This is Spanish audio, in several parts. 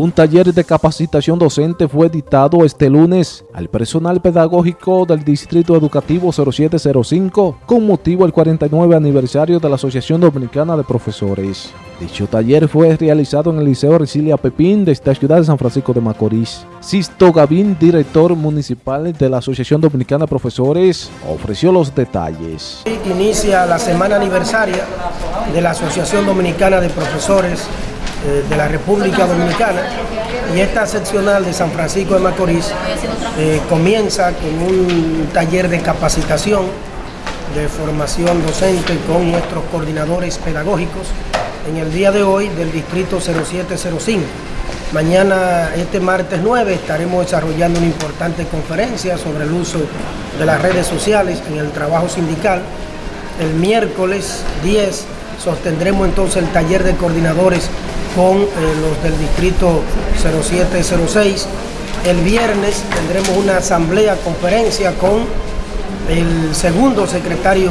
Un taller de capacitación docente fue dictado este lunes al personal pedagógico del Distrito Educativo 0705 con motivo del 49 aniversario de la Asociación Dominicana de Profesores. Dicho taller fue realizado en el Liceo Resilia Pepín de esta ciudad de San Francisco de Macorís. Sisto Gavín, director municipal de la Asociación Dominicana de Profesores, ofreció los detalles. Inicia la semana aniversaria de la Asociación Dominicana de Profesores eh, de la República Dominicana y esta seccional de San Francisco de Macorís eh, comienza con un taller de capacitación de formación docente con nuestros coordinadores pedagógicos en el día de hoy del distrito 0705. Mañana, este martes 9, estaremos desarrollando una importante conferencia sobre el uso de las redes sociales en el trabajo sindical. El miércoles 10 sostendremos entonces el taller de coordinadores con eh, los del distrito 0706. El viernes tendremos una asamblea, conferencia con el segundo secretario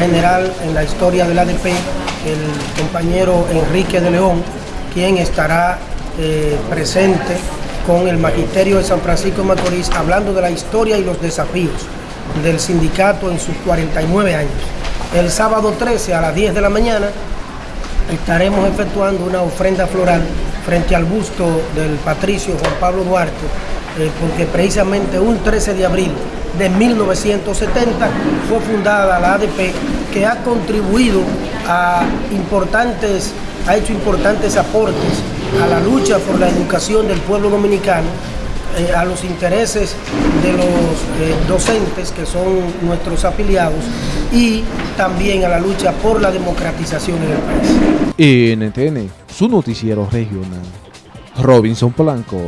general en la historia del ADP, el compañero Enrique de León, quien estará eh, presente con el Magisterio de San Francisco de Macorís hablando de la historia y los desafíos del sindicato en sus 49 años. El sábado 13 a las 10 de la mañana estaremos efectuando una ofrenda floral frente al busto del patricio Juan Pablo Duarte, eh, porque precisamente un 13 de abril de 1970 fue fundada la ADP, que ha contribuido a importantes, ha hecho importantes aportes a la lucha por la educación del pueblo dominicano eh, a los intereses de los eh, docentes que son nuestros afiliados y también a la lucha por la democratización en el país. NTN, su noticiero regional. Robinson Polanco.